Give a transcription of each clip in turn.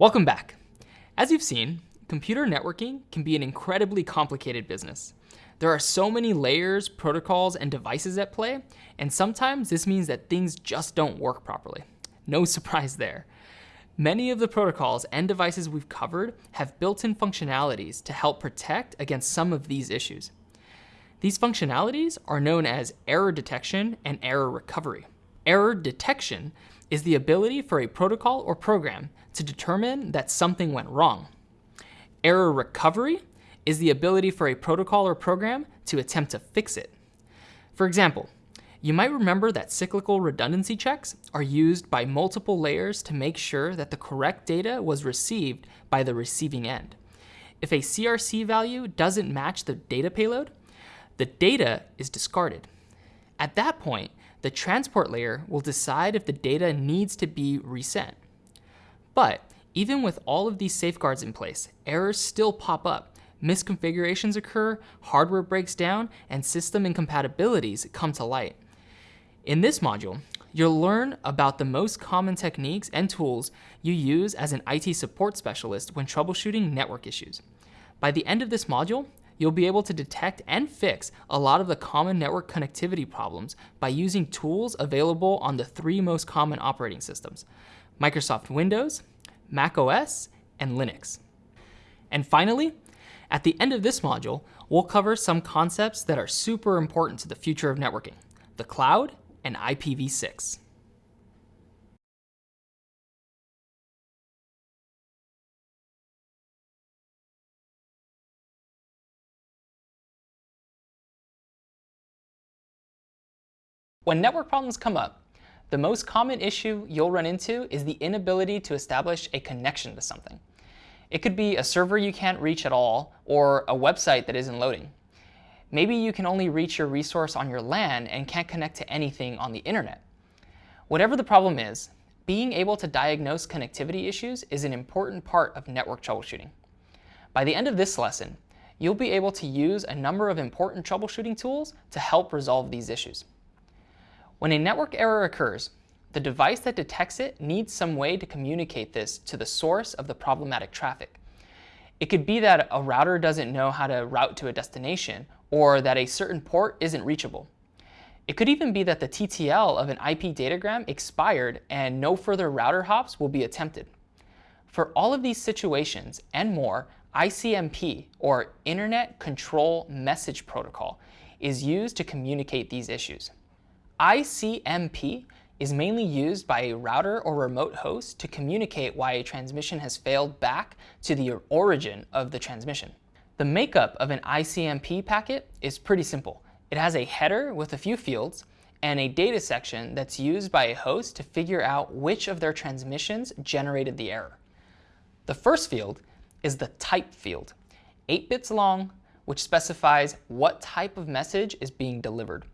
Welcome back. As you've seen, computer networking can be an incredibly complicated business. There are so many layers, protocols, and devices at play, and sometimes this means that things just don't work properly. No surprise there. Many of the protocols and devices we've covered have built-in functionalities to help protect against some of these issues. These functionalities are known as error detection and error recovery. Error detection is the ability for a protocol or program to determine that something went wrong. Error recovery is the ability for a protocol or program to attempt to fix it. For example, you might remember that cyclical redundancy checks are used by multiple layers to make sure that the correct data was received by the receiving end. If a CRC value doesn't match the data payload, the data is discarded. At that point, the transport layer will decide if the data needs to be resent. But even with all of these safeguards in place, errors still pop up. Misconfigurations occur, hardware breaks down, and system incompatibilities come to light. In this module, you'll learn about the most common techniques and tools you use as an IT support specialist when troubleshooting network issues. By the end of this module, you'll be able to detect and fix a lot of the common network connectivity problems by using tools available on the three most common operating systems, Microsoft Windows, Mac OS, and Linux. And finally, at the end of this module, we'll cover some concepts that are super important to the future of networking, the cloud and IPv6. When network problems come up, the most common issue you'll run into is the inability to establish a connection to something. It could be a server you can't reach at all, or a website that isn't loading. Maybe you can only reach your resource on your LAN and can't connect to anything on the internet. Whatever the problem is, being able to diagnose connectivity issues is an important part of network troubleshooting. By the end of this lesson, you'll be able to use a number of important troubleshooting tools to help resolve these issues. When a network error occurs, the device that detects it needs some way to communicate this to the source of the problematic traffic. It could be that a router doesn't know how to route to a destination, or that a certain port isn't reachable. It could even be that the TTL of an IP datagram expired and no further router hops will be attempted. For all of these situations and more, ICMP, or Internet Control Message Protocol, is used to communicate these issues. ICMP is mainly used by a router or remote host to communicate why a transmission has failed back to the origin of the transmission. The makeup of an ICMP packet is pretty simple. It has a header with a few fields and a data section that's used by a host to figure out which of their transmissions generated the error. The first field is the type field, 8 bits long, which specifies what type of message is being delivered.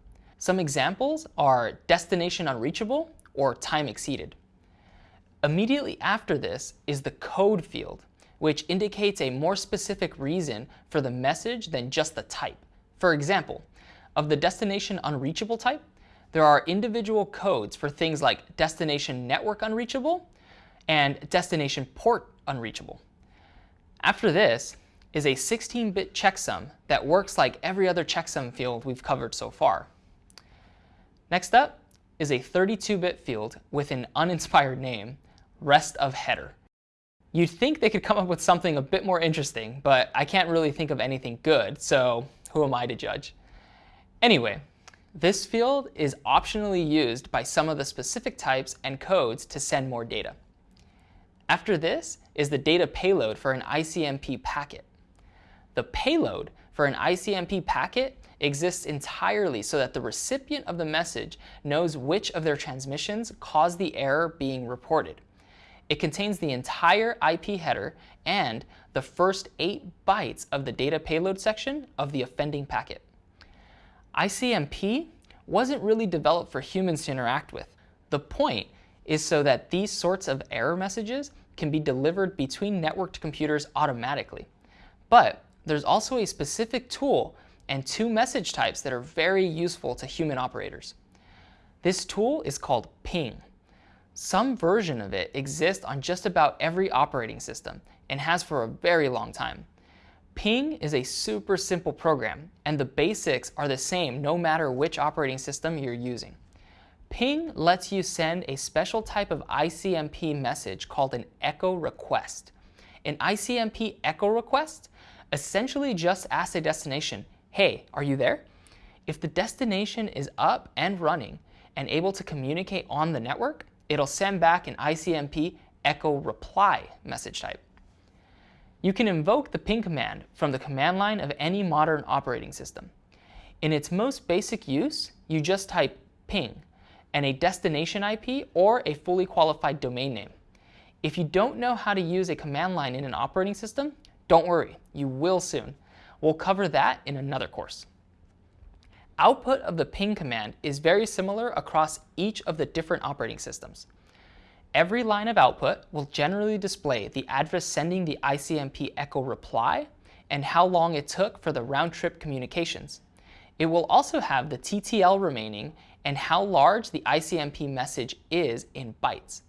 Some examples are destination unreachable or time exceeded. Immediately after this is the code field, which indicates a more specific reason for the message than just the type. For example, of the destination unreachable type, there are individual codes for things like destination network unreachable and destination port unreachable. After this is a 16-bit checksum that works like every other checksum field we've covered so far. Next up is a 32-bit field with an uninspired name, rest of header. You'd think they could come up with something a bit more interesting, but I can't really think of anything good, so who am I to judge? Anyway, this field is optionally used by some of the specific types and codes to send more data. After this is the data payload for an ICMP packet. The payload for an ICMP packet exists entirely so that the recipient of the message knows which of their transmissions caused the error being reported. It contains the entire IP header and the first eight bytes of the data payload section of the offending packet. ICMP wasn't really developed for humans to interact with. The point is so that these sorts of error messages can be delivered between networked computers automatically. But there's also a specific tool and two message types that are very useful to human operators. This tool is called ping. Some version of it exists on just about every operating system and has for a very long time. Ping is a super simple program, and the basics are the same no matter which operating system you're using. Ping lets you send a special type of ICMP message called an echo request. An ICMP echo request essentially just asks a destination, hey, are you there? If the destination is up and running and able to communicate on the network, it'll send back an ICMP echo reply message type. You can invoke the ping command from the command line of any modern operating system. In its most basic use, you just type ping and a destination IP or a fully qualified domain name. If you don't know how to use a command line in an operating system, don't worry, you will soon. We'll cover that in another course. Output of the ping command is very similar across each of the different operating systems. Every line of output will generally display the address sending the ICMP echo reply and how long it took for the round-trip communications. It will also have the TTL remaining and how large the ICMP message is in bytes.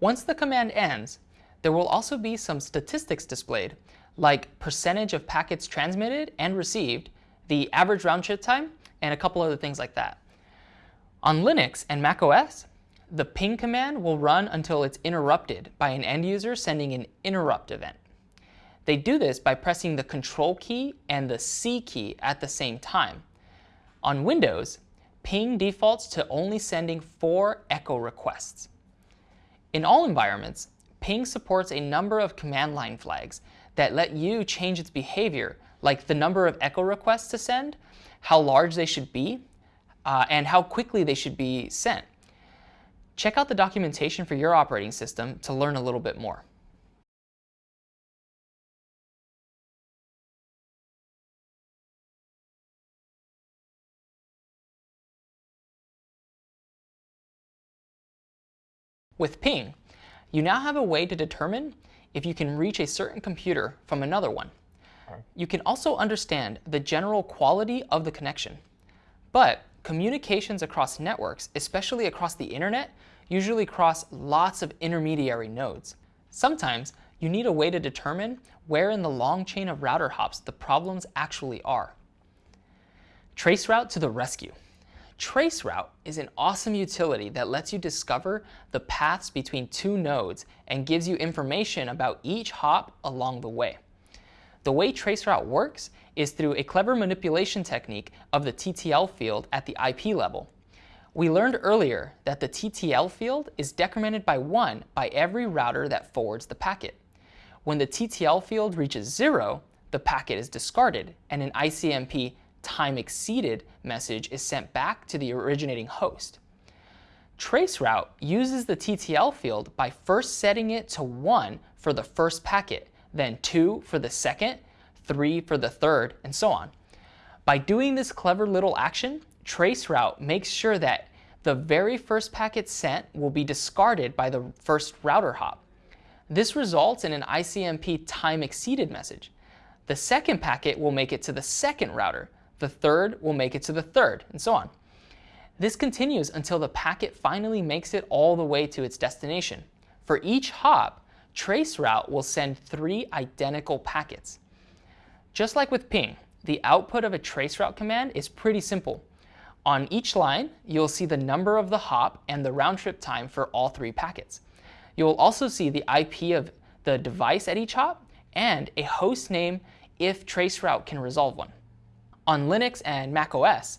Once the command ends, there will also be some statistics displayed, like percentage of packets transmitted and received, the average round trip time, and a couple other things like that. On Linux and macOS, the ping command will run until it's interrupted by an end user sending an interrupt event. They do this by pressing the control key and the C key at the same time. On Windows, ping defaults to only sending four echo requests. In all environments, ping supports a number of command line flags that let you change its behavior, like the number of echo requests to send, how large they should be, uh, and how quickly they should be sent. Check out the documentation for your operating system to learn a little bit more. With ping, you now have a way to determine if you can reach a certain computer from another one. You can also understand the general quality of the connection. But communications across networks, especially across the internet, usually cross lots of intermediary nodes. Sometimes you need a way to determine where in the long chain of router hops the problems actually are. Traceroute to the rescue. Traceroute is an awesome utility that lets you discover the paths between two nodes and gives you information about each hop along the way. The way traceroute works is through a clever manipulation technique of the TTL field at the IP level. We learned earlier that the TTL field is decremented by 1 by every router that forwards the packet. When the TTL field reaches 0, the packet is discarded and an ICMP time exceeded message is sent back to the originating host. Traceroute uses the TTL field by first setting it to 1 for the first packet, then 2 for the second, 3 for the third, and so on. By doing this clever little action, Traceroute makes sure that the very first packet sent will be discarded by the first router hop. This results in an ICMP time exceeded message. The second packet will make it to the second router, the third will make it to the third, and so on. This continues until the packet finally makes it all the way to its destination. For each hop, traceroute will send three identical packets. Just like with ping, the output of a traceroute command is pretty simple. On each line, you'll see the number of the hop and the round trip time for all three packets. You'll also see the IP of the device at each hop and a host name if traceroute can resolve one. On Linux and macOS,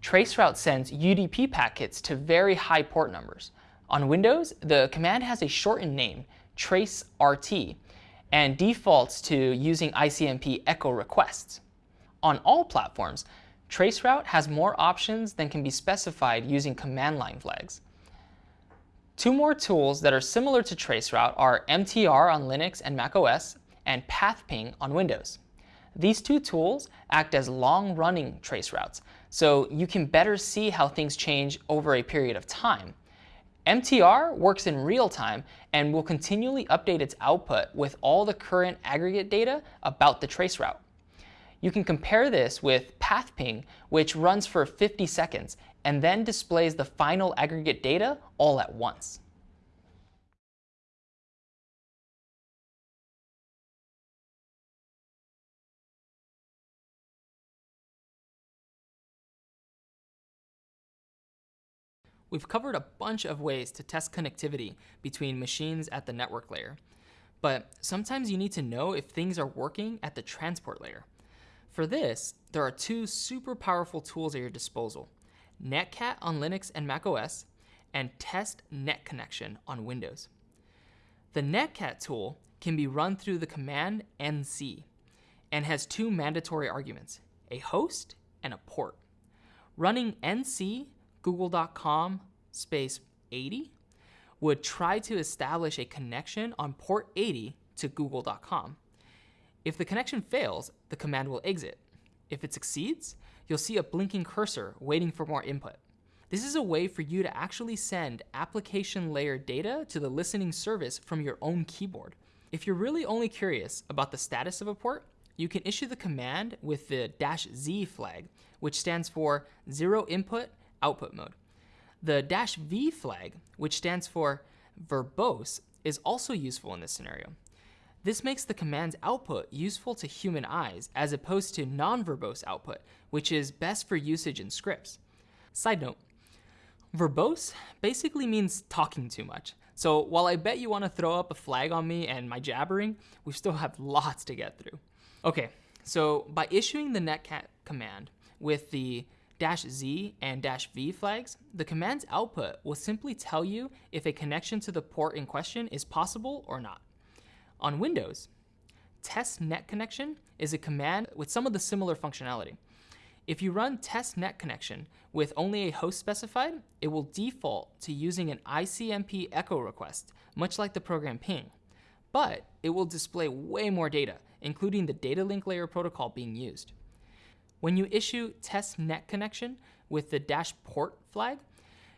traceroute sends UDP packets to very high port numbers. On Windows, the command has a shortened name, traceRT, and defaults to using ICMP echo requests. On all platforms, traceroute has more options than can be specified using command line flags. Two more tools that are similar to traceroute are MTR on Linux and macOS and PathPing on Windows. These two tools act as long-running trace routes, so you can better see how things change over a period of time. MTR works in real time and will continually update its output with all the current aggregate data about the trace route. You can compare this with PathPing, which runs for 50 seconds and then displays the final aggregate data all at once. We've covered a bunch of ways to test connectivity between machines at the network layer. But sometimes you need to know if things are working at the transport layer. For this, there are two super powerful tools at your disposal, Netcat on Linux and macOS, and Test Net Connection on Windows. The Netcat tool can be run through the command nc and has two mandatory arguments, a host and a port. Running nc google.com space 80 would try to establish a connection on port 80 to google.com. If the connection fails, the command will exit. If it succeeds, you'll see a blinking cursor waiting for more input. This is a way for you to actually send application layer data to the listening service from your own keyboard. If you're really only curious about the status of a port, you can issue the command with the dash Z flag, which stands for zero input output mode. The dash V flag, which stands for verbose, is also useful in this scenario. This makes the command's output useful to human eyes as opposed to non-verbose output, which is best for usage in scripts. Side note, verbose basically means talking too much. So while I bet you want to throw up a flag on me and my jabbering, we still have lots to get through. Okay, so by issuing the netcat command with the dash Z and dash V flags, the command's output will simply tell you if a connection to the port in question is possible or not. On Windows, test net connection is a command with some of the similar functionality. If you run test net connection with only a host specified, it will default to using an ICMP echo request, much like the program ping. But it will display way more data, including the data link layer protocol being used. When you issue test net connection with the dash port flag,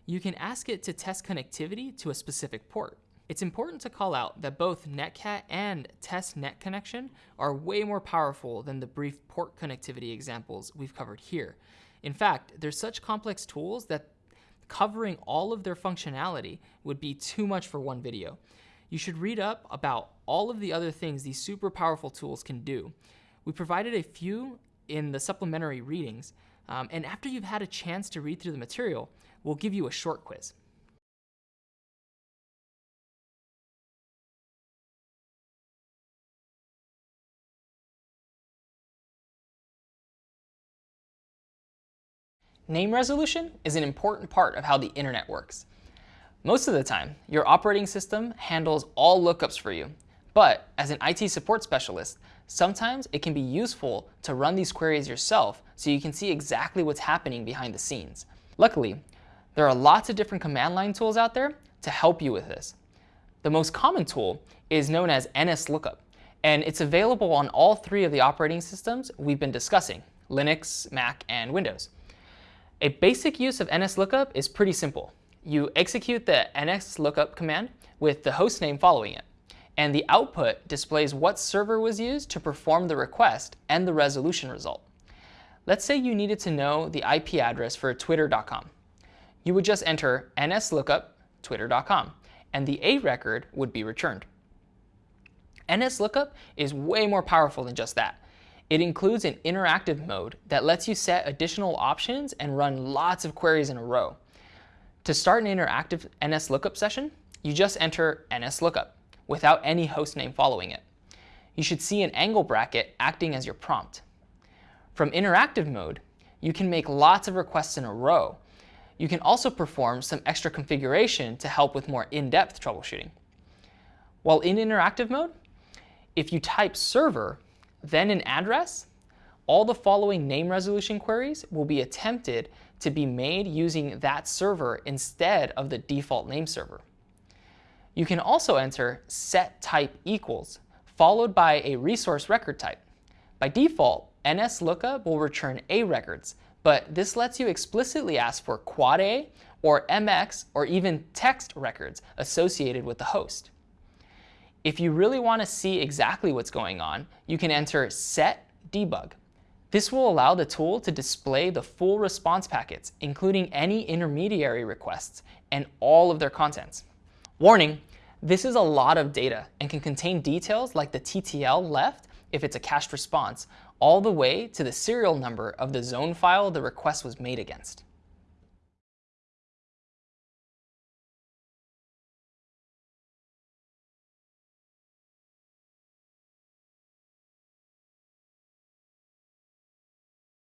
you can ask it to test connectivity to a specific port. It's important to call out that both netcat and test net connection are way more powerful than the brief port connectivity examples we've covered here. In fact, they're such complex tools that covering all of their functionality would be too much for one video. You should read up about all of the other things these super powerful tools can do. We provided a few in the supplementary readings. Um, and after you've had a chance to read through the material, we'll give you a short quiz. Name resolution is an important part of how the internet works. Most of the time, your operating system handles all lookups for you. But as an IT support specialist, Sometimes it can be useful to run these queries yourself so you can see exactly what's happening behind the scenes. Luckily, there are lots of different command line tools out there to help you with this. The most common tool is known as NSLOOKUP, and it's available on all three of the operating systems we've been discussing, Linux, Mac, and Windows. A basic use of NSLOOKUP is pretty simple. You execute the NSLOOKUP command with the host name following it and the output displays what server was used to perform the request and the resolution result. Let's say you needed to know the IP address for twitter.com. You would just enter nslookup twitter.com, and the A record would be returned. NSLOOKUP is way more powerful than just that. It includes an interactive mode that lets you set additional options and run lots of queries in a row. To start an interactive NSLOOKUP session, you just enter NSLOOKUP without any host name following it. You should see an angle bracket acting as your prompt. From interactive mode, you can make lots of requests in a row. You can also perform some extra configuration to help with more in-depth troubleshooting. While in interactive mode, if you type server, then an address, all the following name resolution queries will be attempted to be made using that server instead of the default name server. You can also enter set type equals, followed by a resource record type. By default, NSLOOKUP will return A records, but this lets you explicitly ask for quad A or MX or even text records associated with the host. If you really want to see exactly what's going on, you can enter set debug. This will allow the tool to display the full response packets, including any intermediary requests and all of their contents. Warning, this is a lot of data and can contain details like the TTL left if it's a cached response, all the way to the serial number of the zone file the request was made against.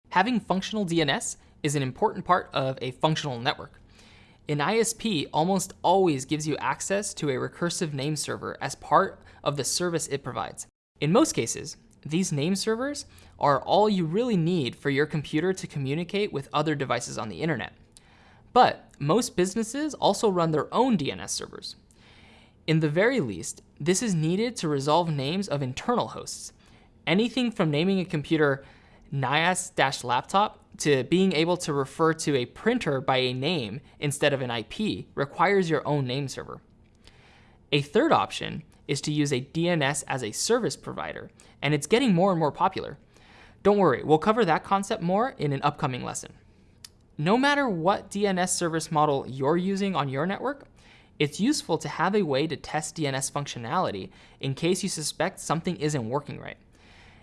Having functional DNS is an important part of a functional network. An ISP almost always gives you access to a recursive name server as part of the service it provides. In most cases, these name servers are all you really need for your computer to communicate with other devices on the internet. But most businesses also run their own DNS servers. In the very least, this is needed to resolve names of internal hosts. Anything from naming a computer NIAS-laptop to being able to refer to a printer by a name instead of an IP requires your own name server. A third option is to use a DNS as a service provider, and it's getting more and more popular. Don't worry, we'll cover that concept more in an upcoming lesson. No matter what DNS service model you're using on your network, it's useful to have a way to test DNS functionality in case you suspect something isn't working right.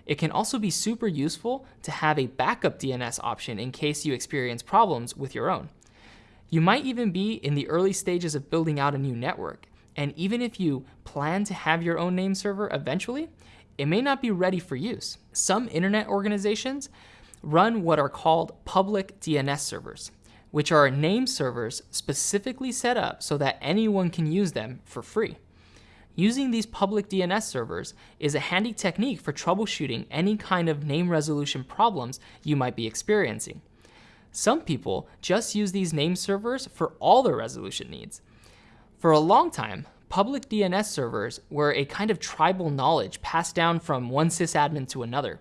It can also be super useful to have a backup DNS option in case you experience problems with your own. You might even be in the early stages of building out a new network, and even if you plan to have your own name server eventually, it may not be ready for use. Some internet organizations run what are called public DNS servers, which are name servers specifically set up so that anyone can use them for free. Using these public DNS servers is a handy technique for troubleshooting any kind of name resolution problems you might be experiencing. Some people just use these name servers for all their resolution needs. For a long time, public DNS servers were a kind of tribal knowledge passed down from one sysadmin to another.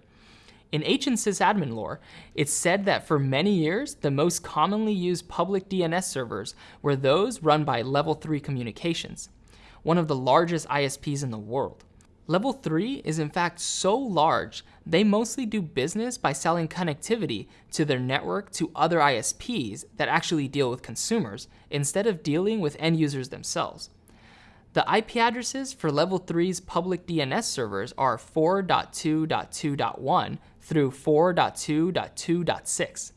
In ancient sysadmin lore, it's said that for many years, the most commonly used public DNS servers were those run by Level 3 Communications one of the largest ISPs in the world. Level 3 is in fact so large, they mostly do business by selling connectivity to their network to other ISPs that actually deal with consumers, instead of dealing with end users themselves. The IP addresses for Level 3's public DNS servers are 4.2.2.1 through 4.2.2.6.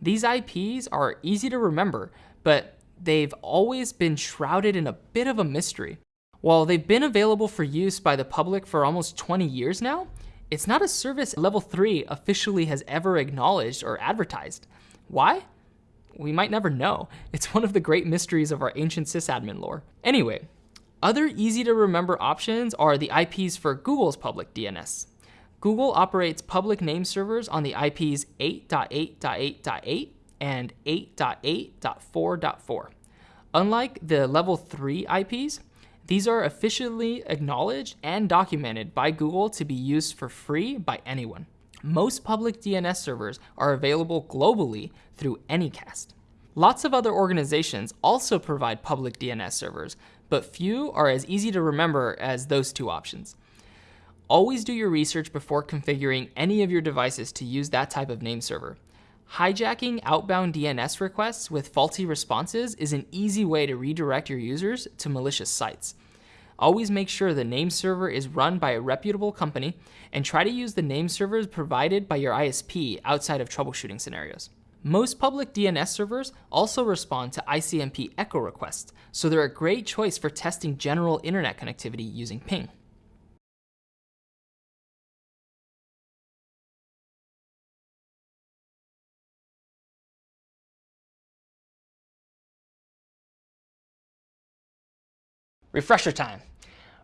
These IPs are easy to remember, but they've always been shrouded in a bit of a mystery. While they've been available for use by the public for almost 20 years now, it's not a service Level 3 officially has ever acknowledged or advertised. Why? We might never know. It's one of the great mysteries of our ancient sysadmin lore. Anyway, other easy to remember options are the IPs for Google's public DNS. Google operates public name servers on the IPs 8.8.8.8 and 8.8.4.4. Unlike the level 3 IPs, these are officially acknowledged and documented by Google to be used for free by anyone. Most public DNS servers are available globally through Anycast. Lots of other organizations also provide public DNS servers, but few are as easy to remember as those two options. Always do your research before configuring any of your devices to use that type of name server. Hijacking outbound DNS requests with faulty responses is an easy way to redirect your users to malicious sites. Always make sure the name server is run by a reputable company and try to use the name servers provided by your ISP outside of troubleshooting scenarios. Most public DNS servers also respond to ICMP echo requests, so they're a great choice for testing general internet connectivity using ping. Refresher time.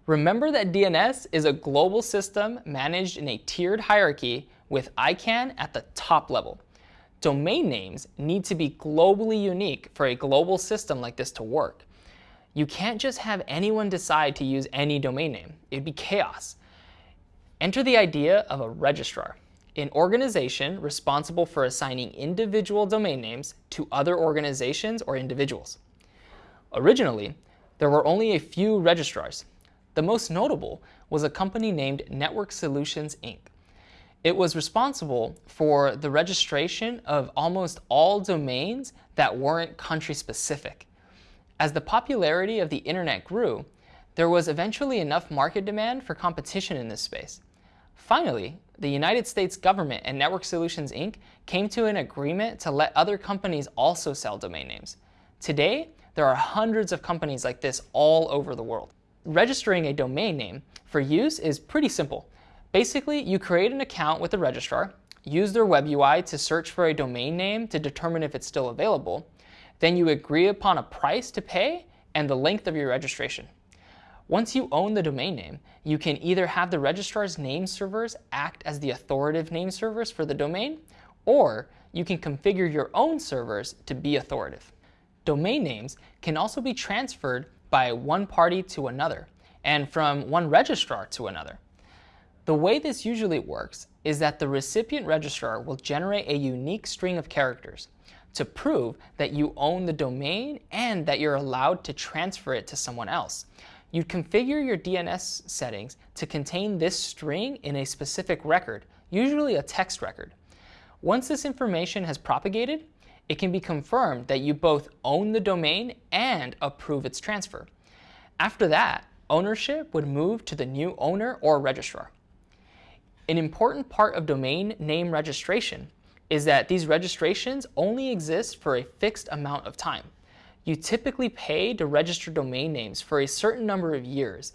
Remember that DNS is a global system managed in a tiered hierarchy with ICANN at the top level. Domain names need to be globally unique for a global system like this to work. You can't just have anyone decide to use any domain name. It'd be chaos. Enter the idea of a registrar, an organization responsible for assigning individual domain names to other organizations or individuals. Originally, there were only a few registrars. The most notable was a company named Network Solutions, Inc. It was responsible for the registration of almost all domains that weren't country-specific. As the popularity of the internet grew, there was eventually enough market demand for competition in this space. Finally, the United States government and Network Solutions Inc. came to an agreement to let other companies also sell domain names. Today, there are hundreds of companies like this all over the world. Registering a domain name for use is pretty simple. Basically, you create an account with the registrar, use their web UI to search for a domain name to determine if it's still available. Then you agree upon a price to pay and the length of your registration. Once you own the domain name, you can either have the registrar's name servers act as the authoritative name servers for the domain, or you can configure your own servers to be authoritative. Domain names can also be transferred by one party to another, and from one registrar to another. The way this usually works is that the recipient registrar will generate a unique string of characters to prove that you own the domain and that you're allowed to transfer it to someone else. You'd configure your DNS settings to contain this string in a specific record, usually a text record. Once this information has propagated, it can be confirmed that you both own the domain and approve its transfer. After that, ownership would move to the new owner or registrar. An important part of domain name registration is that these registrations only exist for a fixed amount of time. You typically pay to register domain names for a certain number of years.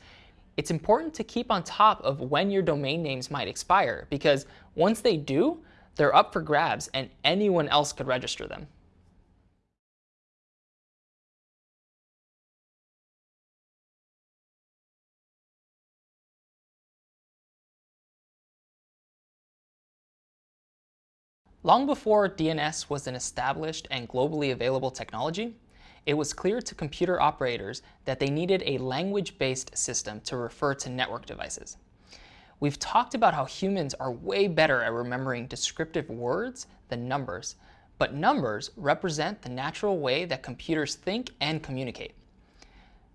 It's important to keep on top of when your domain names might expire because once they do, they're up for grabs and anyone else could register them. Long before DNS was an established and globally available technology, it was clear to computer operators that they needed a language-based system to refer to network devices. We've talked about how humans are way better at remembering descriptive words than numbers, but numbers represent the natural way that computers think and communicate.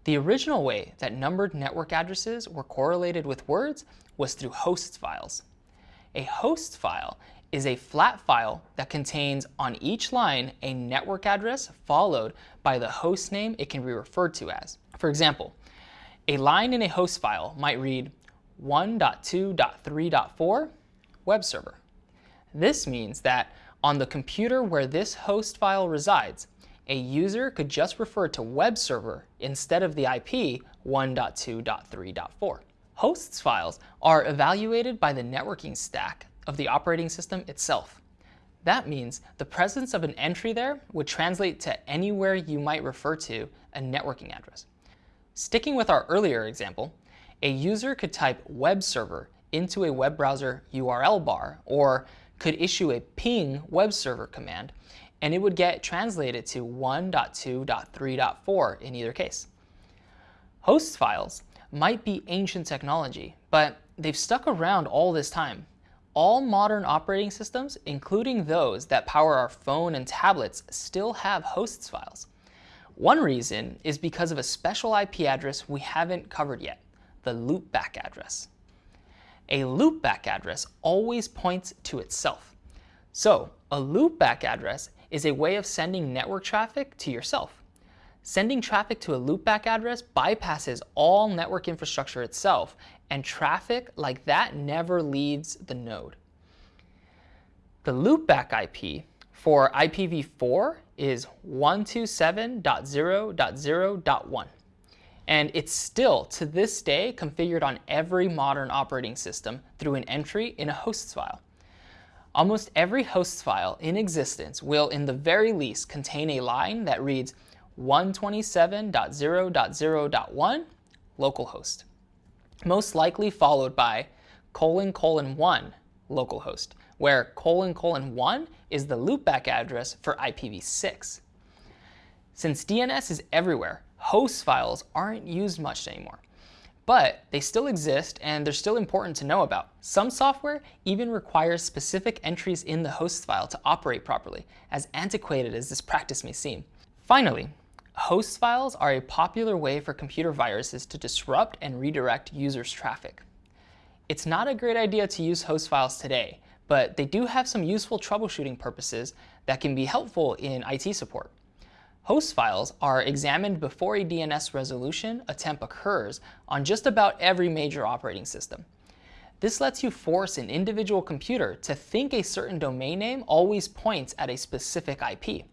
The original way that numbered network addresses were correlated with words was through host files. A host file is a flat file that contains on each line a network address followed by the host name it can be referred to as. For example, a line in a host file might read 1.2.3.4 web server. This means that on the computer where this host file resides, a user could just refer to web server instead of the IP 1.2.3.4. Hosts files are evaluated by the networking stack of the operating system itself. That means the presence of an entry there would translate to anywhere you might refer to a networking address. Sticking with our earlier example, a user could type web server into a web browser URL bar or could issue a ping web server command and it would get translated to 1.2.3.4 in either case. Host files might be ancient technology, but they've stuck around all this time all modern operating systems, including those that power our phone and tablets, still have hosts files. One reason is because of a special IP address we haven't covered yet, the loopback address. A loopback address always points to itself. So a loopback address is a way of sending network traffic to yourself. Sending traffic to a loopback address bypasses all network infrastructure itself and traffic like that never leaves the node. The loopback IP for IPv4 is 127.0.0.1. And it's still, to this day, configured on every modern operating system through an entry in a hosts file. Almost every hosts file in existence will, in the very least, contain a line that reads 127.0.0.1 localhost most likely followed by colon colon 1 localhost, where colon colon 1 is the loopback address for IPv6. Since DNS is everywhere, host files aren't used much anymore. But they still exist and they're still important to know about. Some software even requires specific entries in the host file to operate properly, as antiquated as this practice may seem. Finally, Host files are a popular way for computer viruses to disrupt and redirect users' traffic. It's not a great idea to use host files today, but they do have some useful troubleshooting purposes that can be helpful in IT support. Host files are examined before a DNS resolution attempt occurs on just about every major operating system. This lets you force an individual computer to think a certain domain name always points at a specific IP.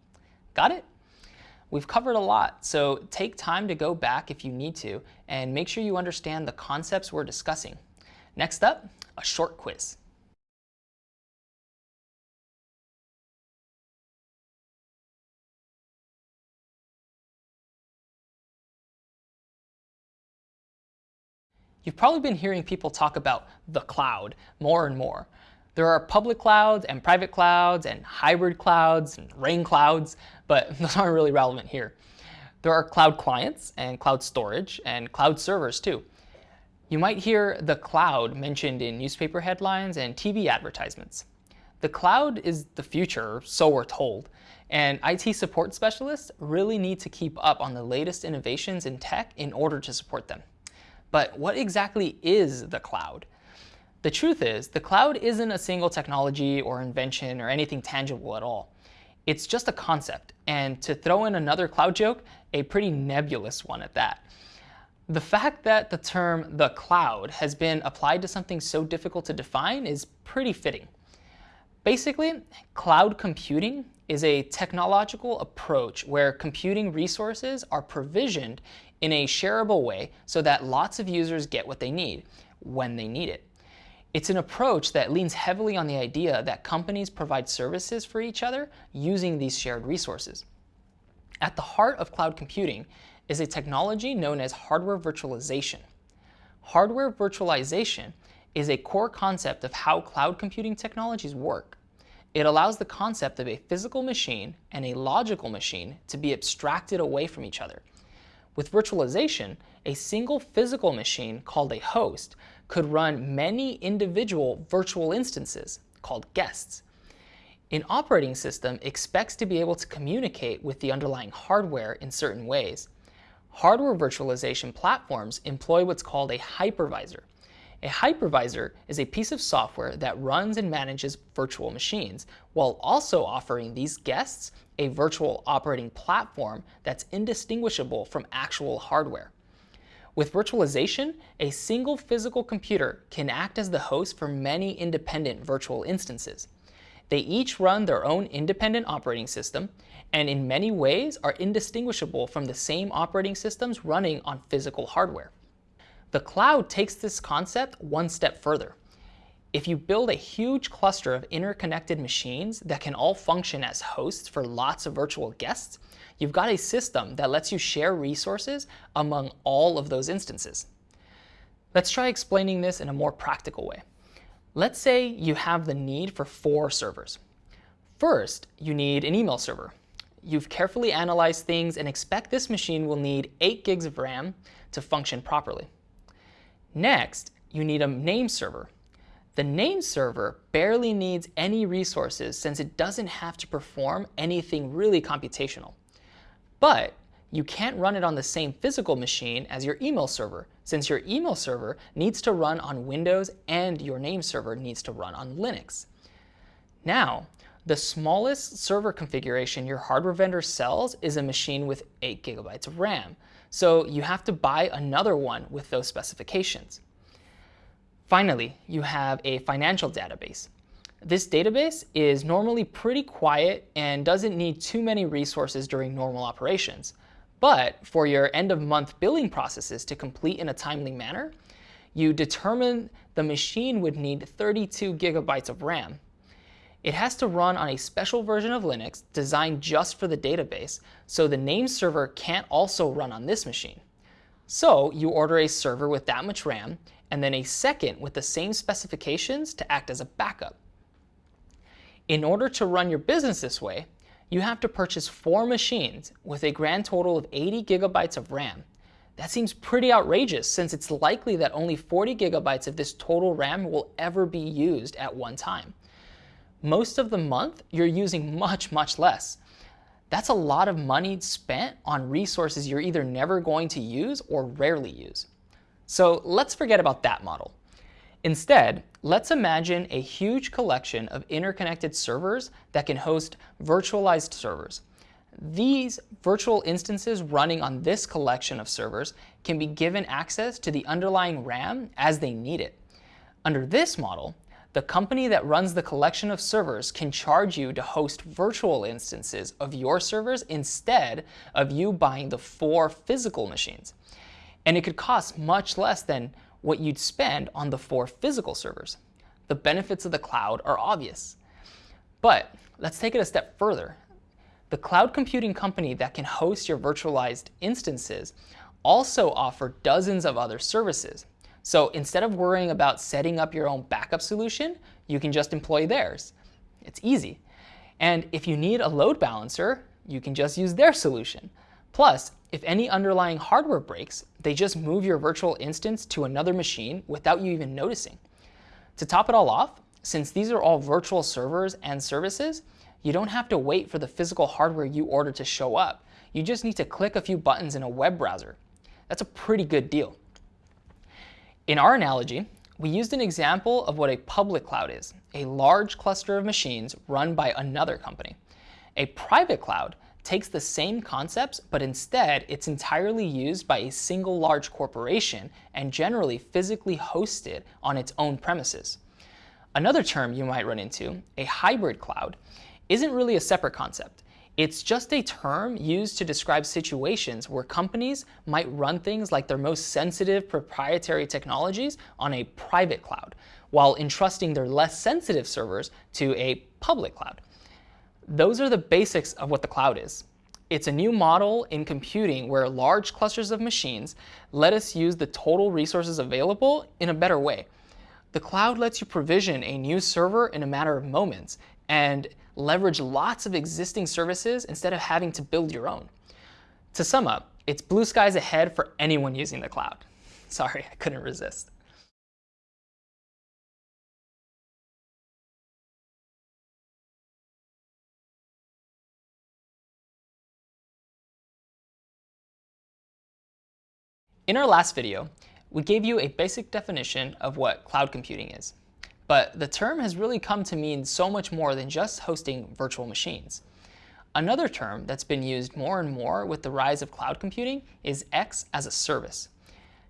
Got it? We've covered a lot, so take time to go back if you need to, and make sure you understand the concepts we're discussing. Next up, a short quiz. You've probably been hearing people talk about the cloud more and more. There are public clouds and private clouds and hybrid clouds and rain clouds, but those aren't really relevant here. There are cloud clients and cloud storage and cloud servers too. You might hear the cloud mentioned in newspaper headlines and TV advertisements. The cloud is the future, so we're told, and IT support specialists really need to keep up on the latest innovations in tech in order to support them. But what exactly is the cloud? The truth is, the cloud isn't a single technology or invention or anything tangible at all. It's just a concept, and to throw in another cloud joke, a pretty nebulous one at that. The fact that the term the cloud has been applied to something so difficult to define is pretty fitting. Basically, cloud computing is a technological approach where computing resources are provisioned in a shareable way so that lots of users get what they need when they need it. It's an approach that leans heavily on the idea that companies provide services for each other using these shared resources. At the heart of cloud computing is a technology known as hardware virtualization. Hardware virtualization is a core concept of how cloud computing technologies work. It allows the concept of a physical machine and a logical machine to be abstracted away from each other. With virtualization, a single physical machine called a host could run many individual virtual instances called guests. An operating system expects to be able to communicate with the underlying hardware in certain ways. Hardware virtualization platforms employ what's called a hypervisor. A hypervisor is a piece of software that runs and manages virtual machines, while also offering these guests a virtual operating platform that's indistinguishable from actual hardware. With virtualization, a single physical computer can act as the host for many independent virtual instances. They each run their own independent operating system, and in many ways are indistinguishable from the same operating systems running on physical hardware. The cloud takes this concept one step further. If you build a huge cluster of interconnected machines that can all function as hosts for lots of virtual guests, you've got a system that lets you share resources among all of those instances. Let's try explaining this in a more practical way. Let's say you have the need for four servers. First, you need an email server. You've carefully analyzed things and expect this machine will need 8 gigs of RAM to function properly. Next, you need a name server. The name server barely needs any resources since it doesn't have to perform anything really computational. But you can't run it on the same physical machine as your email server, since your email server needs to run on Windows and your name server needs to run on Linux. Now, the smallest server configuration your hardware vendor sells is a machine with 8 gigabytes of RAM, so you have to buy another one with those specifications. Finally, you have a financial database. This database is normally pretty quiet and doesn't need too many resources during normal operations. But for your end of month billing processes to complete in a timely manner, you determine the machine would need 32 gigabytes of RAM. It has to run on a special version of Linux designed just for the database, so the name server can't also run on this machine. So you order a server with that much RAM, and then a second with the same specifications to act as a backup. In order to run your business this way, you have to purchase four machines with a grand total of 80 gigabytes of RAM. That seems pretty outrageous since it's likely that only 40 gigabytes of this total RAM will ever be used at one time. Most of the month, you're using much, much less. That's a lot of money spent on resources you're either never going to use or rarely use. So let's forget about that model. Instead, let's imagine a huge collection of interconnected servers that can host virtualized servers. These virtual instances running on this collection of servers can be given access to the underlying RAM as they need it. Under this model, the company that runs the collection of servers can charge you to host virtual instances of your servers instead of you buying the four physical machines. And it could cost much less than what you'd spend on the four physical servers. The benefits of the cloud are obvious. But let's take it a step further. The cloud computing company that can host your virtualized instances also offer dozens of other services. So instead of worrying about setting up your own backup solution, you can just employ theirs. It's easy. And if you need a load balancer, you can just use their solution. Plus, if any underlying hardware breaks, they just move your virtual instance to another machine without you even noticing. To top it all off, since these are all virtual servers and services, you don't have to wait for the physical hardware you ordered to show up. You just need to click a few buttons in a web browser. That's a pretty good deal. In our analogy, we used an example of what a public cloud is, a large cluster of machines run by another company. A private cloud takes the same concepts, but instead it's entirely used by a single large corporation and generally physically hosted on its own premises. Another term you might run into, a hybrid cloud, isn't really a separate concept. It's just a term used to describe situations where companies might run things like their most sensitive proprietary technologies on a private cloud, while entrusting their less sensitive servers to a public cloud. Those are the basics of what the cloud is. It's a new model in computing where large clusters of machines let us use the total resources available in a better way. The cloud lets you provision a new server in a matter of moments and leverage lots of existing services instead of having to build your own. To sum up, it's blue skies ahead for anyone using the cloud. Sorry, I couldn't resist. In our last video, we gave you a basic definition of what cloud computing is. But the term has really come to mean so much more than just hosting virtual machines. Another term that's been used more and more with the rise of cloud computing is X as a service.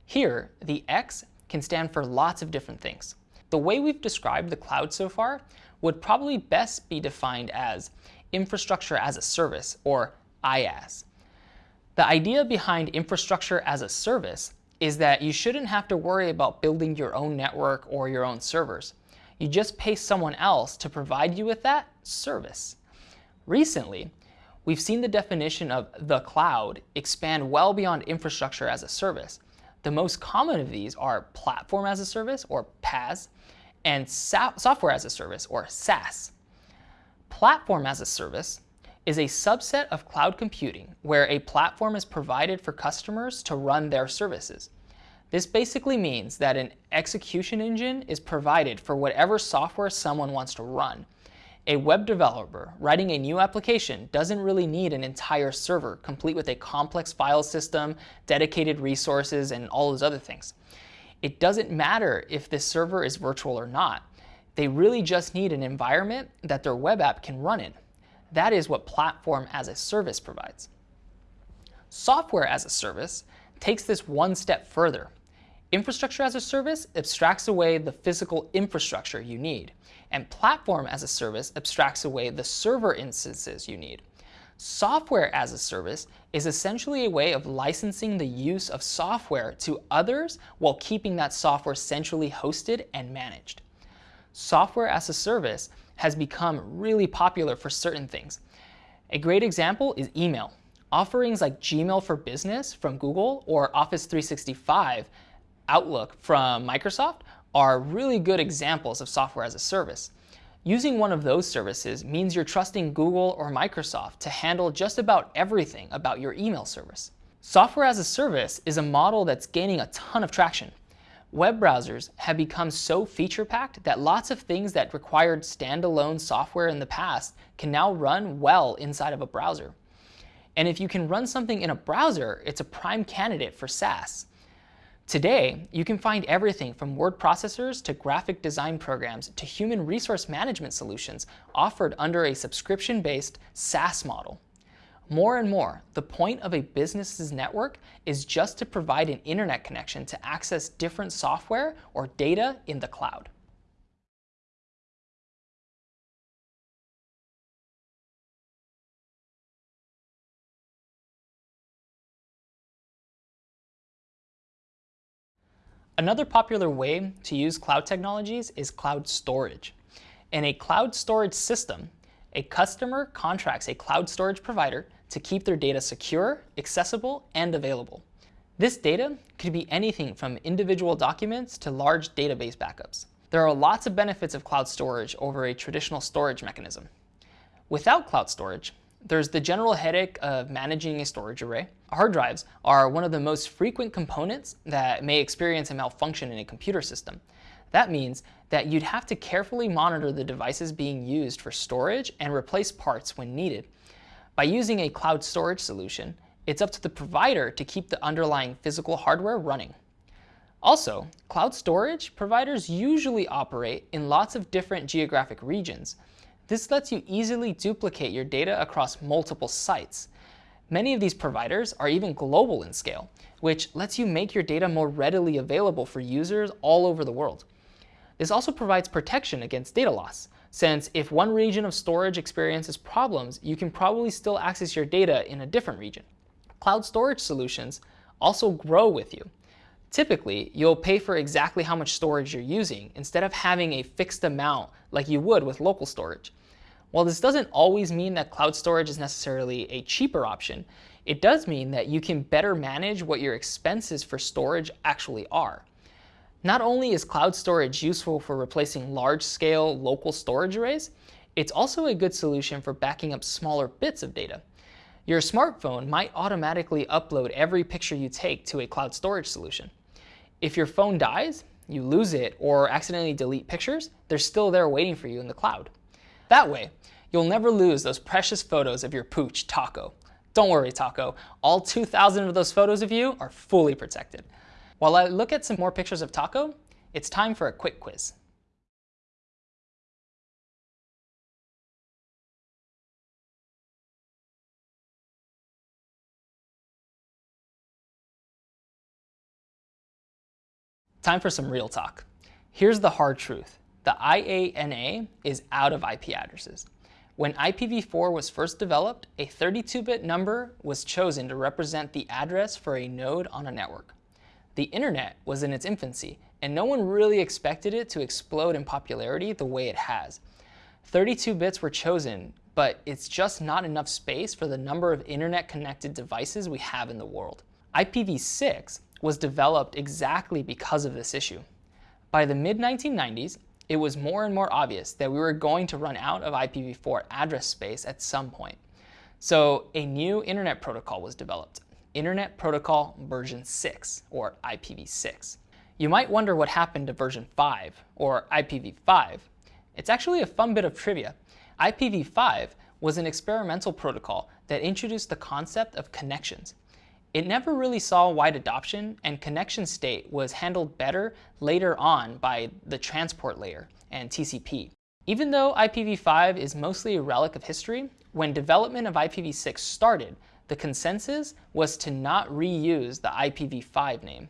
Here, the X can stand for lots of different things. The way we've described the cloud so far would probably best be defined as infrastructure as a service, or IaaS. The idea behind infrastructure as a service is that you shouldn't have to worry about building your own network or your own servers. You just pay someone else to provide you with that service. Recently, we've seen the definition of the cloud expand well beyond infrastructure as a service. The most common of these are platform as a service, or PaaS, and software as a service, or SaaS. Platform as a service is a subset of cloud computing where a platform is provided for customers to run their services. This basically means that an execution engine is provided for whatever software someone wants to run. A web developer writing a new application doesn't really need an entire server complete with a complex file system, dedicated resources, and all those other things. It doesn't matter if this server is virtual or not. They really just need an environment that their web app can run in. That is what Platform as a Service provides. Software as a Service takes this one step further. Infrastructure as a Service abstracts away the physical infrastructure you need, and Platform as a Service abstracts away the server instances you need. Software as a Service is essentially a way of licensing the use of software to others while keeping that software centrally hosted and managed. Software as a Service has become really popular for certain things. A great example is email. Offerings like Gmail for Business from Google or Office 365 Outlook from Microsoft are really good examples of software as a service. Using one of those services means you're trusting Google or Microsoft to handle just about everything about your email service. Software as a service is a model that's gaining a ton of traction. Web browsers have become so feature-packed that lots of things that required standalone software in the past can now run well inside of a browser. And if you can run something in a browser, it's a prime candidate for SaaS. Today, you can find everything from word processors to graphic design programs to human resource management solutions offered under a subscription-based SaaS model. More and more, the point of a business's network is just to provide an internet connection to access different software or data in the cloud. Another popular way to use cloud technologies is cloud storage. In a cloud storage system, a customer contracts a cloud storage provider to keep their data secure, accessible, and available. This data could be anything from individual documents to large database backups. There are lots of benefits of cloud storage over a traditional storage mechanism. Without cloud storage, there's the general headache of managing a storage array. Hard drives are one of the most frequent components that may experience a malfunction in a computer system. That means that you'd have to carefully monitor the devices being used for storage and replace parts when needed. By using a cloud storage solution, it's up to the provider to keep the underlying physical hardware running. Also, cloud storage providers usually operate in lots of different geographic regions. This lets you easily duplicate your data across multiple sites. Many of these providers are even global in scale, which lets you make your data more readily available for users all over the world. This also provides protection against data loss, since if one region of storage experiences problems, you can probably still access your data in a different region. Cloud storage solutions also grow with you. Typically, you'll pay for exactly how much storage you're using instead of having a fixed amount like you would with local storage. While this doesn't always mean that cloud storage is necessarily a cheaper option, it does mean that you can better manage what your expenses for storage actually are. Not only is cloud storage useful for replacing large-scale local storage arrays, it's also a good solution for backing up smaller bits of data. Your smartphone might automatically upload every picture you take to a cloud storage solution. If your phone dies, you lose it, or accidentally delete pictures, they're still there waiting for you in the cloud. That way, you'll never lose those precious photos of your pooch, Taco. Don't worry, Taco. All 2,000 of those photos of you are fully protected. While I look at some more pictures of Taco, it's time for a quick quiz. Time for some real talk. Here's the hard truth. The IANA is out of IP addresses. When IPv4 was first developed, a 32-bit number was chosen to represent the address for a node on a network. The internet was in its infancy, and no one really expected it to explode in popularity the way it has. 32 bits were chosen, but it's just not enough space for the number of internet-connected devices we have in the world. IPv6 was developed exactly because of this issue. By the mid-1990s, it was more and more obvious that we were going to run out of IPv4 address space at some point. So a new internet protocol was developed, Internet Protocol version 6, or IPv6. You might wonder what happened to version 5, or IPv5. It's actually a fun bit of trivia. IPv5 was an experimental protocol that introduced the concept of connections. It never really saw wide adoption, and connection state was handled better later on by the transport layer and TCP. Even though IPv5 is mostly a relic of history, when development of IPv6 started, the consensus was to not reuse the IPv5 name.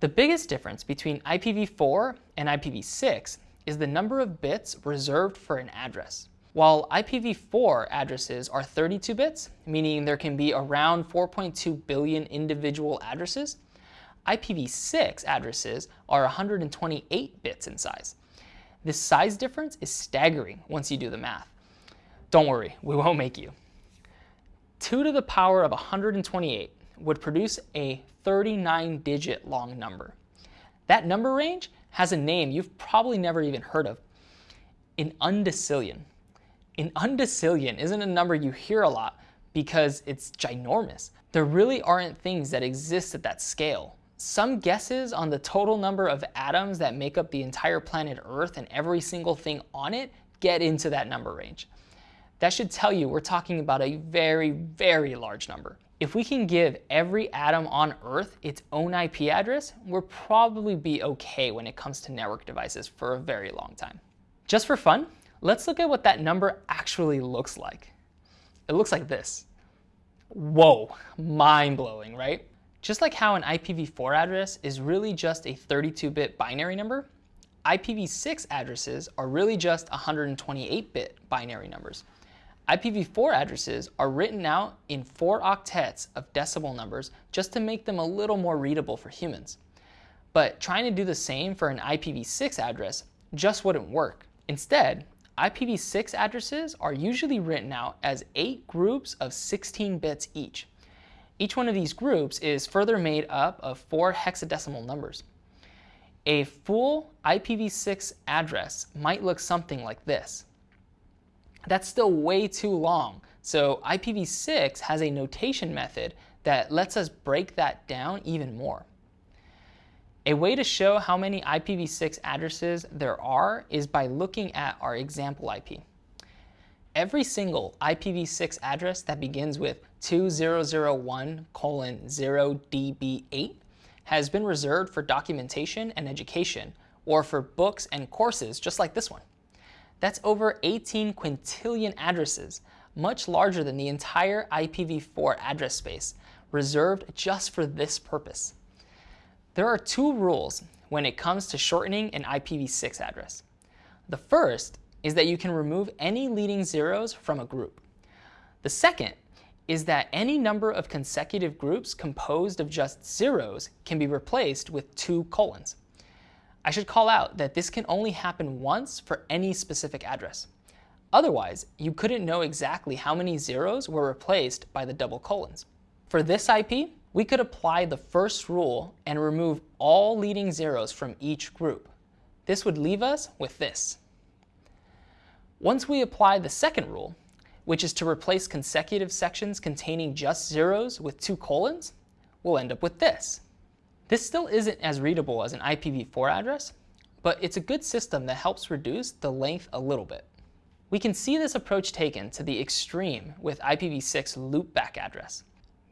The biggest difference between IPv4 and IPv6 is the number of bits reserved for an address. While IPv4 addresses are 32 bits, meaning there can be around 4.2 billion individual addresses, IPv6 addresses are 128 bits in size. This size difference is staggering once you do the math. Don't worry, we won't make you. 2 to the power of 128 would produce a 39-digit long number. That number range has a name you've probably never even heard of, an undecillion. An undecillion isn't a number you hear a lot because it's ginormous. There really aren't things that exist at that scale. Some guesses on the total number of atoms that make up the entire planet Earth and every single thing on it get into that number range. That should tell you we're talking about a very, very large number. If we can give every atom on Earth its own IP address, we'll probably be okay when it comes to network devices for a very long time. Just for fun, let's look at what that number actually looks like. It looks like this. Whoa, mind-blowing, right? Just like how an IPv4 address is really just a 32-bit binary number, IPv6 addresses are really just 128-bit binary numbers. IPv4 addresses are written out in four octets of decimal numbers just to make them a little more readable for humans. But trying to do the same for an IPv6 address just wouldn't work. Instead, IPv6 addresses are usually written out as eight groups of 16 bits each. Each one of these groups is further made up of four hexadecimal numbers. A full IPv6 address might look something like this. That's still way too long, so IPv6 has a notation method that lets us break that down even more. A way to show how many IPv6 addresses there are is by looking at our example IP. Every single IPv6 address that begins with 2001 colon 0db8 has been reserved for documentation and education, or for books and courses just like this one. That's over 18 quintillion addresses, much larger than the entire IPv4 address space, reserved just for this purpose. There are two rules when it comes to shortening an IPv6 address. The first is that you can remove any leading zeros from a group. The second is that any number of consecutive groups composed of just zeros can be replaced with two colons. I should call out that this can only happen once for any specific address. Otherwise, you couldn't know exactly how many zeros were replaced by the double colons. For this IP, we could apply the first rule and remove all leading zeros from each group. This would leave us with this. Once we apply the second rule, which is to replace consecutive sections containing just zeros with two colons, we'll end up with this. This still isn't as readable as an IPv4 address, but it's a good system that helps reduce the length a little bit. We can see this approach taken to the extreme with IPv6 loopback address.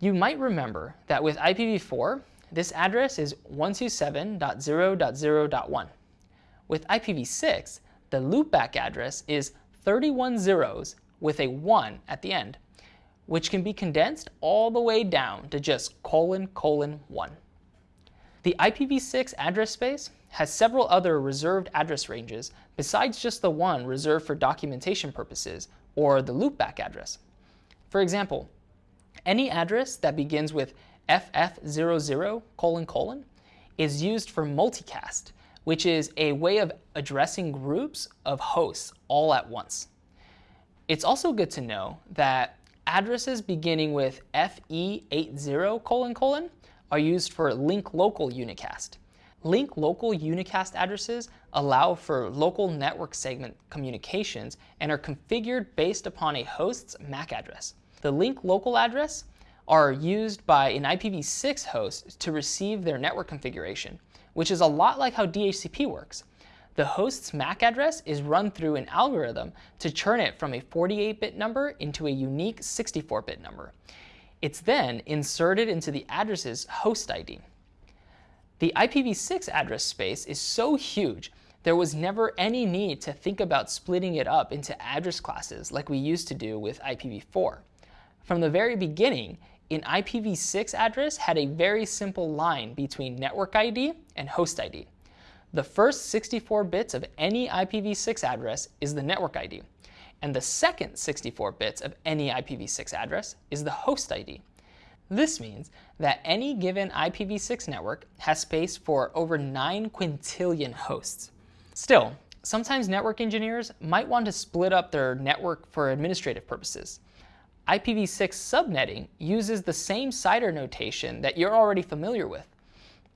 You might remember that with IPv4, this address is 127.0.0.1. With IPv6, the loopback address is 31 zeros with a 1 at the end, which can be condensed all the way down to just colon colon 1. The IPv6 address space has several other reserved address ranges besides just the one reserved for documentation purposes, or the loopback address. For example, any address that begins with FF00 colon colon is used for multicast, which is a way of addressing groups of hosts all at once. It's also good to know that addresses beginning with FE80 colon colon are used for link local unicast. Link local unicast addresses allow for local network segment communications and are configured based upon a host's MAC address. The link local address are used by an IPv6 host to receive their network configuration which is a lot like how DHCP works. The host's MAC address is run through an algorithm to turn it from a 48-bit number into a unique 64-bit number. It's then inserted into the address's host ID. The IPv6 address space is so huge there was never any need to think about splitting it up into address classes like we used to do with IPv4. From the very beginning, an IPv6 address had a very simple line between network ID and host ID. The first 64 bits of any IPv6 address is the network ID, and the second 64 bits of any IPv6 address is the host ID. This means that any given IPv6 network has space for over 9 quintillion hosts. Still, sometimes network engineers might want to split up their network for administrative purposes. IPv6 subnetting uses the same CIDR notation that you're already familiar with.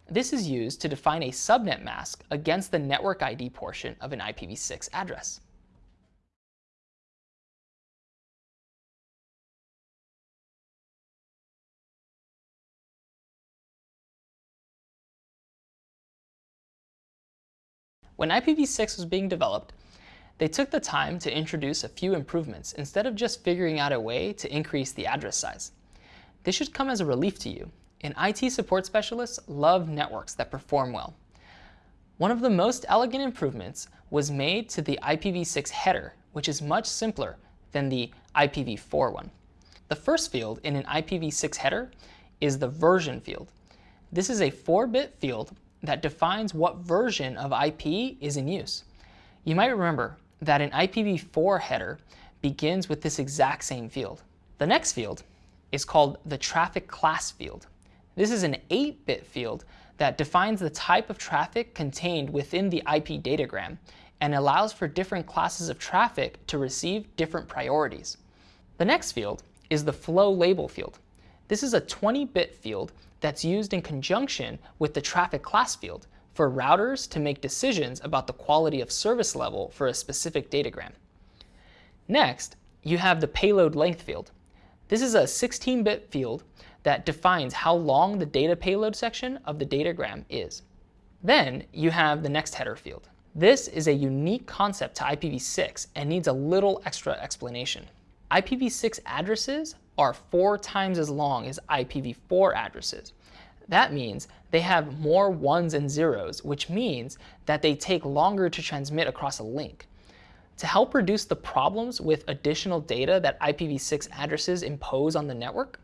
This is used to define a subnet mask against the network ID portion of an IPv6 address. When IPv6 was being developed, they took the time to introduce a few improvements instead of just figuring out a way to increase the address size. This should come as a relief to you, and IT support specialists love networks that perform well. One of the most elegant improvements was made to the IPv6 header, which is much simpler than the IPv4 one. The first field in an IPv6 header is the version field. This is a 4-bit field that defines what version of IP is in use. You might remember that an IPv4 header begins with this exact same field. The next field is called the traffic class field. This is an 8-bit field that defines the type of traffic contained within the IP datagram and allows for different classes of traffic to receive different priorities. The next field is the flow label field. This is a 20-bit field that's used in conjunction with the traffic class field for routers to make decisions about the quality of service level for a specific datagram. Next, you have the payload length field. This is a 16-bit field that defines how long the data payload section of the datagram is. Then you have the next header field. This is a unique concept to IPv6 and needs a little extra explanation. IPv6 addresses are four times as long as IPv4 addresses. That means they have more ones and zeros, which means that they take longer to transmit across a link. To help reduce the problems with additional data that IPv6 addresses impose on the network,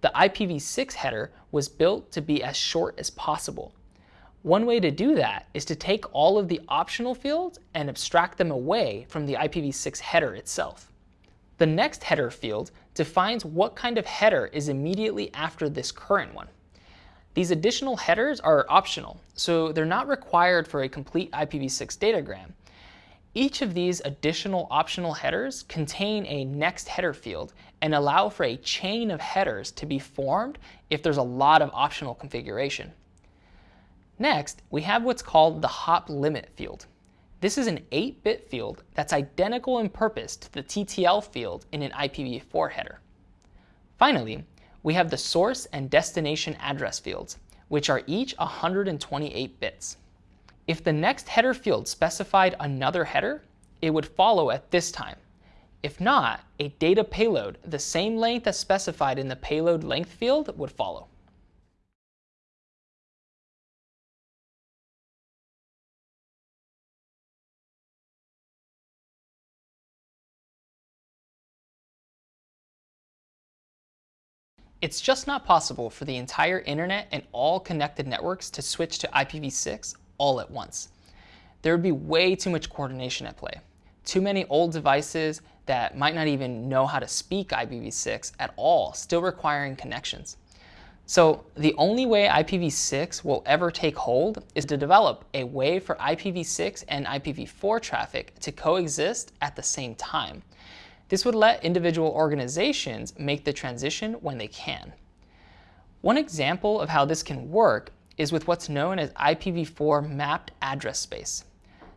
the IPv6 header was built to be as short as possible. One way to do that is to take all of the optional fields and abstract them away from the IPv6 header itself. The next header field defines what kind of header is immediately after this current one. These additional headers are optional, so they're not required for a complete IPv6 datagram. Each of these additional optional headers contain a next header field and allow for a chain of headers to be formed if there's a lot of optional configuration. Next, we have what's called the hop limit field. This is an 8-bit field that's identical in purpose to the TTL field in an IPv4 header. Finally, we have the source and destination address fields, which are each 128 bits. If the next header field specified another header, it would follow at this time. If not, a data payload the same length as specified in the payload length field would follow. It's just not possible for the entire internet and all connected networks to switch to IPv6 all at once. There would be way too much coordination at play. Too many old devices that might not even know how to speak IPv6 at all, still requiring connections. So the only way IPv6 will ever take hold is to develop a way for IPv6 and IPv4 traffic to coexist at the same time. This would let individual organizations make the transition when they can. One example of how this can work is with what's known as IPv4 mapped address space.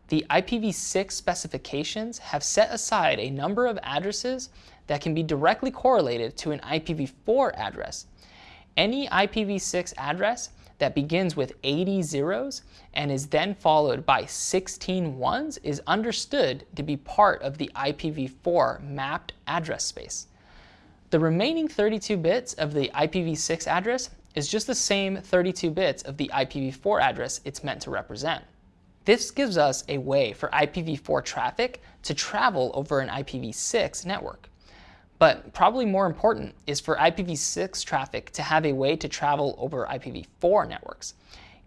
The IPv6 specifications have set aside a number of addresses that can be directly correlated to an IPv4 address. Any IPv6 address that begins with 80 zeros and is then followed by 16 ones is understood to be part of the IPv4 mapped address space. The remaining 32 bits of the IPv6 address is just the same 32 bits of the IPv4 address it's meant to represent. This gives us a way for IPv4 traffic to travel over an IPv6 network. But probably more important is for IPv6 traffic to have a way to travel over IPv4 networks.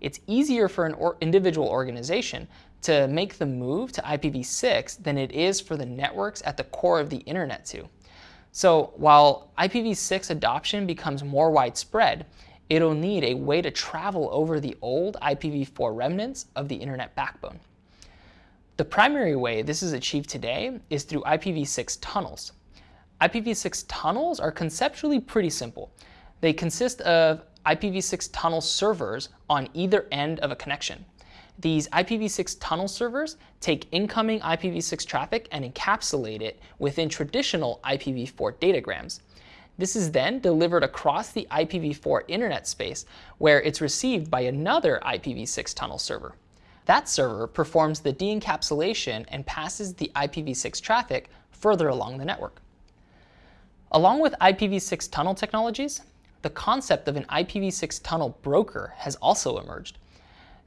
It's easier for an or individual organization to make the move to IPv6 than it is for the networks at the core of the internet to. So while IPv6 adoption becomes more widespread, it'll need a way to travel over the old IPv4 remnants of the internet backbone. The primary way this is achieved today is through IPv6 tunnels. IPv6 tunnels are conceptually pretty simple. They consist of IPv6 tunnel servers on either end of a connection. These IPv6 tunnel servers take incoming IPv6 traffic and encapsulate it within traditional IPv4 datagrams. This is then delivered across the IPv4 internet space where it's received by another IPv6 tunnel server. That server performs the de-encapsulation and passes the IPv6 traffic further along the network. Along with IPv6 tunnel technologies, the concept of an IPv6 tunnel broker has also emerged.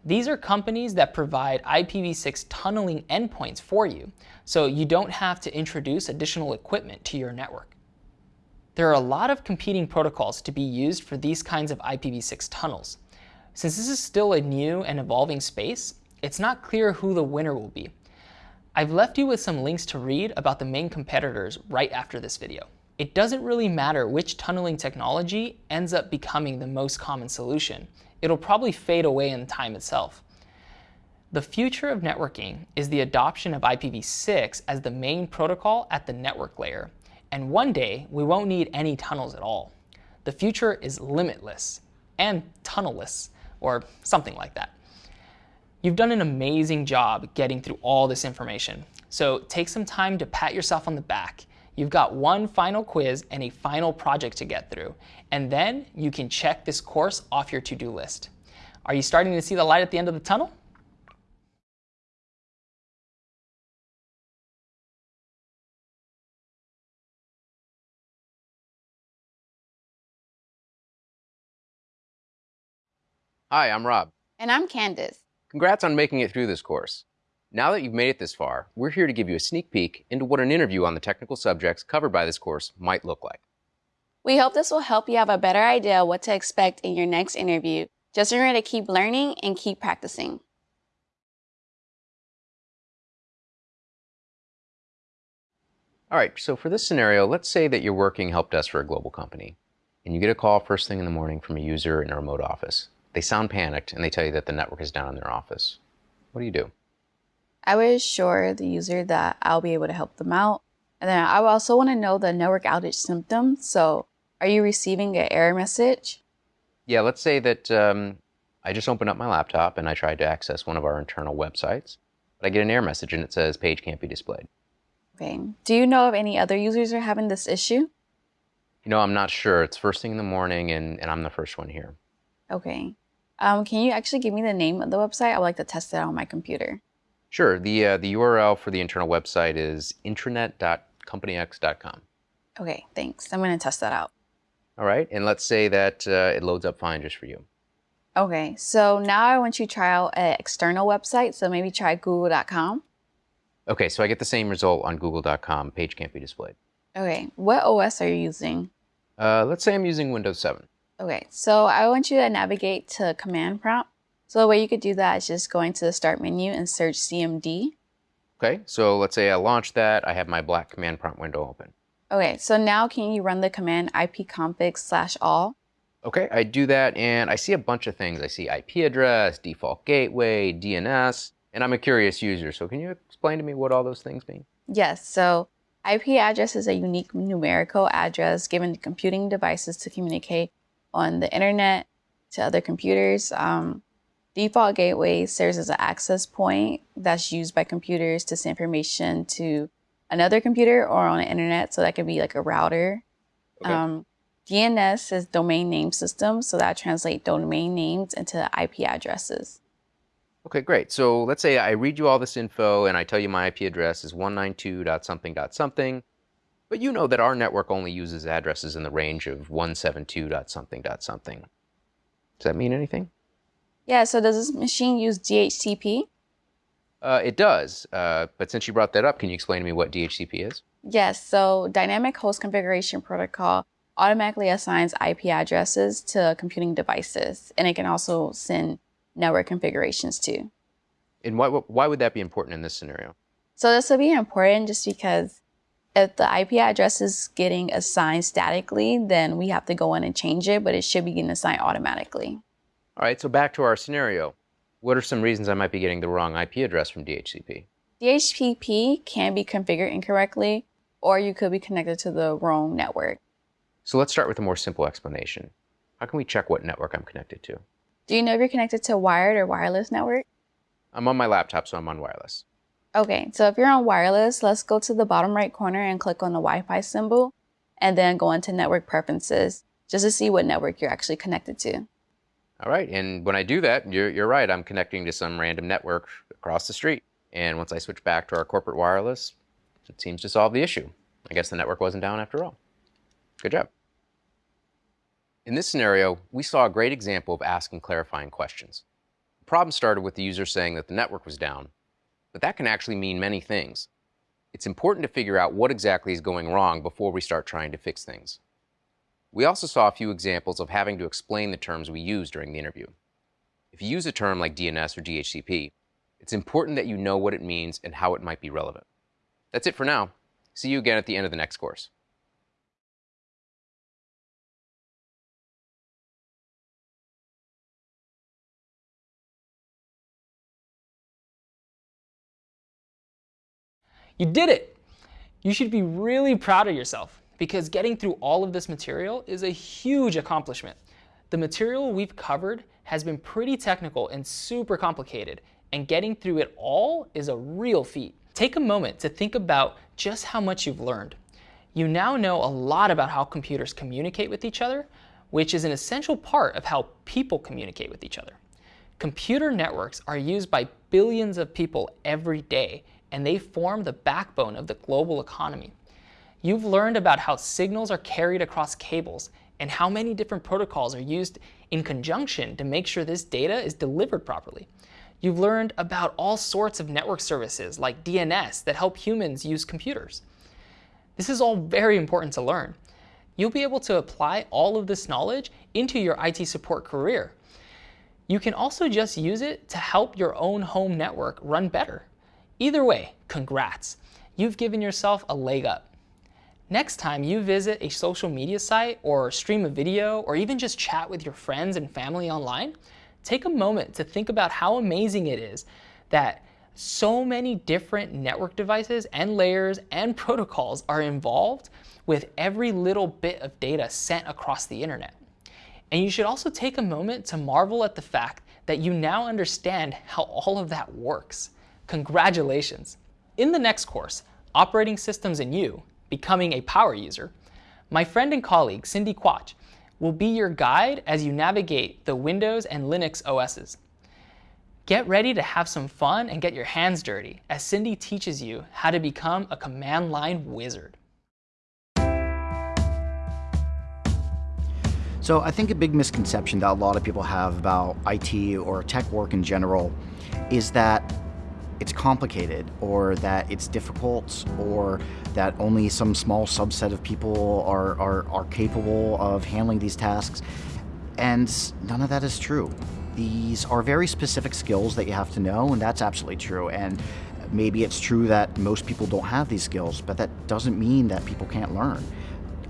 These are companies that provide IPv6 tunneling endpoints for you, so you don't have to introduce additional equipment to your network. There are a lot of competing protocols to be used for these kinds of IPv6 tunnels. Since this is still a new and evolving space, it's not clear who the winner will be. I've left you with some links to read about the main competitors right after this video it doesn't really matter which tunneling technology ends up becoming the most common solution. It'll probably fade away in time itself. The future of networking is the adoption of IPv6 as the main protocol at the network layer. And one day, we won't need any tunnels at all. the future is limitless and tunnelless, or something like that. You've done an amazing job getting through all this information, so take some time to pat yourself on the back. You've got one final quiz and a final project to get through, and then you can check this course off your to-do list. Are you starting to see the light at the end of the tunnel? Hi, I'm Rob. And I'm Candace. Congrats on making it through this course. Now that you've made it this far, we're here to give you a sneak peek into what an interview on the technical subjects covered by this course might look like. We hope this will help you have a better idea what to expect in your next interview. Just remember to keep learning and keep practicing. All right, so for this scenario, let's say that you're working help desk for a global company, and you get a call first thing in the morning from a user in a remote office. They sound panicked, and they tell you that the network is down in their office. What do you do? I would assure the user that I'll be able to help them out. And then I would also want to know the network outage symptoms. So are you receiving an error message? Yeah, let's say that um, I just opened up my laptop and I tried to access one of our internal websites, but I get an error message and it says page can't be displayed. Okay. Do you know if any other users are having this issue? You know, I'm not sure. It's first thing in the morning and, and I'm the first one here. Okay. Um, can you actually give me the name of the website? I would like to test it on my computer. Sure. The, uh, the URL for the internal website is intranet.companyx.com. Okay, thanks. I'm going to test that out. All right, and let's say that uh, it loads up fine just for you. Okay, so now I want you to try out an external website, so maybe try google.com. Okay, so I get the same result on google.com. Page can't be displayed. Okay, what OS are you using? Uh, let's say I'm using Windows 7. Okay, so I want you to navigate to command prompt. So the way you could do that is just going to the start menu and search CMD. Okay, so let's say I launch that. I have my black command prompt window open. Okay, so now can you run the command ipconfig slash all? Okay, I do that and I see a bunch of things. I see IP address, default gateway, DNS, and I'm a curious user. So can you explain to me what all those things mean? Yes, so IP address is a unique numerical address given to computing devices to communicate on the internet to other computers. Um, default gateway serves as an access point that's used by computers to send information to another computer or on the internet. So that could be like a router. Okay. Um, DNS is domain name system, so that translates domain names into IP addresses. Okay, great. So let's say I read you all this info and I tell you my IP address is 192.something.something, but you know that our network only uses addresses in the range of 172.something.something. Does that mean anything? Yeah, so does this machine use DHCP? Uh, it does, uh, but since you brought that up, can you explain to me what DHCP is? Yes, so Dynamic Host Configuration Protocol automatically assigns IP addresses to computing devices, and it can also send network configurations too. And why, why would that be important in this scenario? So this would be important just because if the IP address is getting assigned statically, then we have to go in and change it, but it should be getting assigned automatically. All right, so back to our scenario. What are some reasons I might be getting the wrong IP address from DHCP? DHCP can be configured incorrectly, or you could be connected to the wrong network. So let's start with a more simple explanation. How can we check what network I'm connected to? Do you know if you're connected to a wired or wireless network? I'm on my laptop, so I'm on wireless. Okay, so if you're on wireless, let's go to the bottom right corner and click on the Wi-Fi symbol, and then go into network preferences, just to see what network you're actually connected to. All right, and when I do that, you're, you're right, I'm connecting to some random network across the street. And once I switch back to our corporate wireless, it seems to solve the issue. I guess the network wasn't down after all. Good job. In this scenario, we saw a great example of asking clarifying questions. The problem started with the user saying that the network was down, but that can actually mean many things. It's important to figure out what exactly is going wrong before we start trying to fix things. We also saw a few examples of having to explain the terms we use during the interview. If you use a term like DNS or DHCP, it's important that you know what it means and how it might be relevant. That's it for now. See you again at the end of the next course. You did it! You should be really proud of yourself. Because getting through all of this material is a huge accomplishment. The material we've covered has been pretty technical and super complicated, and getting through it all is a real feat. Take a moment to think about just how much you've learned. You now know a lot about how computers communicate with each other, which is an essential part of how people communicate with each other. Computer networks are used by billions of people every day, and they form the backbone of the global economy. You've learned about how signals are carried across cables and how many different protocols are used in conjunction to make sure this data is delivered properly. You've learned about all sorts of network services like DNS that help humans use computers. This is all very important to learn. You'll be able to apply all of this knowledge into your IT support career. You can also just use it to help your own home network run better. Either way, congrats. You've given yourself a leg up. Next time you visit a social media site or stream a video or even just chat with your friends and family online, take a moment to think about how amazing it is that so many different network devices and layers and protocols are involved with every little bit of data sent across the internet. And you should also take a moment to marvel at the fact that you now understand how all of that works. Congratulations! In the next course, Operating Systems and You, Becoming a Power User, my friend and colleague Cindy Quach will be your guide as you navigate the Windows and Linux OSs. Get ready to have some fun and get your hands dirty as Cindy teaches you how to become a command line wizard. So I think a big misconception that a lot of people have about IT or tech work in general is that it's complicated or that it's difficult or that only some small subset of people are, are, are capable of handling these tasks. And none of that is true. These are very specific skills that you have to know, and that's absolutely true. And maybe it's true that most people don't have these skills, but that doesn't mean that people can't learn.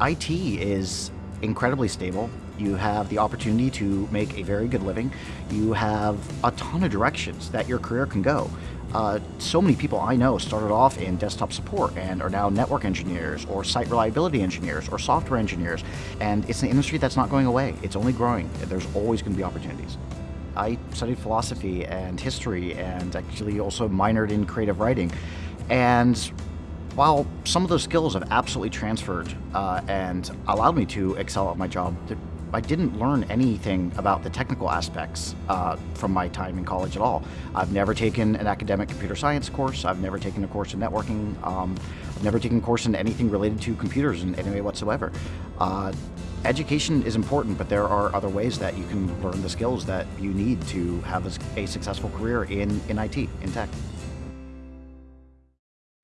IT is incredibly stable. You have the opportunity to make a very good living. You have a ton of directions that your career can go. Uh, so many people I know started off in desktop support and are now network engineers or site reliability engineers or software engineers. And it's an industry that's not going away. It's only growing. There's always going to be opportunities. I studied philosophy and history and actually also minored in creative writing. And while some of those skills have absolutely transferred uh, and allowed me to excel at my job, I didn't learn anything about the technical aspects uh, from my time in college at all. I've never taken an academic computer science course. I've never taken a course in networking. Um, I've never taken a course in anything related to computers in any way whatsoever. Uh, education is important, but there are other ways that you can learn the skills that you need to have a, a successful career in, in IT, in tech.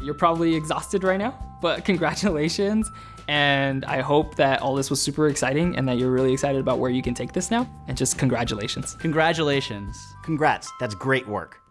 You're probably exhausted right now, but congratulations. And I hope that all this was super exciting and that you're really excited about where you can take this now. And just congratulations. Congratulations. Congrats, that's great work.